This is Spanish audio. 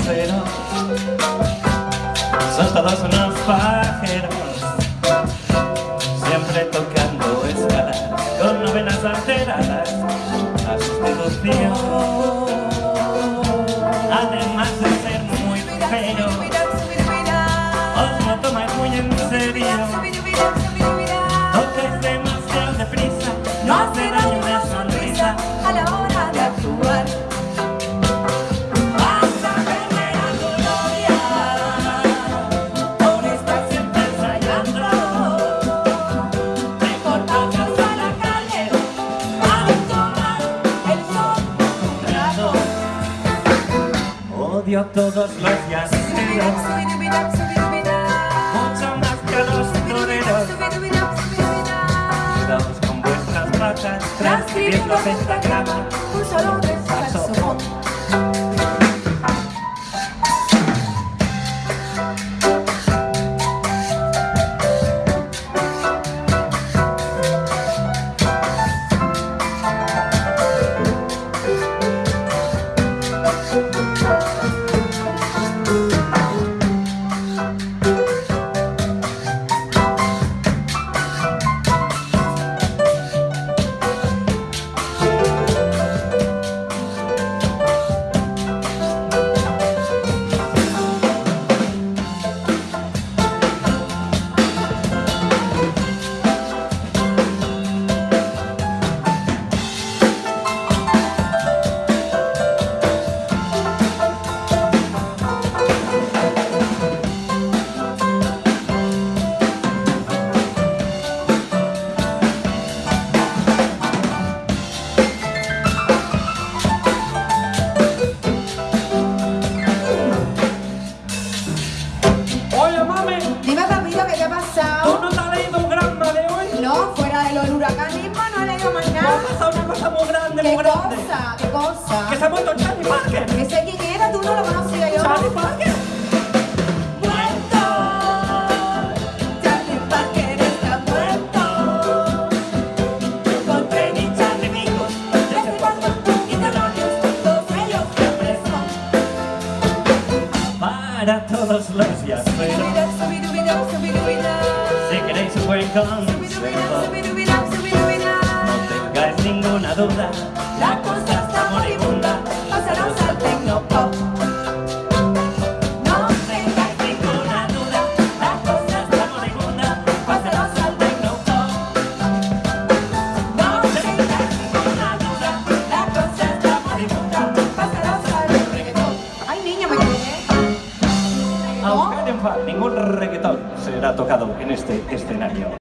los yaceros Son todos unos pajeros Siempre tocando escalas Con novenas alteradas A sustitución Además de ser muy feos Os lo tomáis muy en serio. Tocáis demasiado deprisa No hace Odio todos los yaceros Mucho más que los toreros. Cuidaos con vuestras patas. Transcribiendo pentagrama pasado una cosa muy grande, muy ¿Qué grande. cosa? ¿Qué cosa? Que se ha muerto Charlie Parker. ¿Ese quién era? Tú no lo conocía yo. Charlie Parker. Para todos los subidubidab. Si queréis un buen consejo. No tengáis ninguna duda La cosa está moribunda, pasaros al tecnopop. No tengáis ninguna duda, la cosa está moribunda, pasaros al tecnopop. No tengáis ninguna duda, la cosa está moribunda, pasaros al reggaetón. Ay, niña, me quedé. Aunque no ningún reggaetón será tocado en este escenario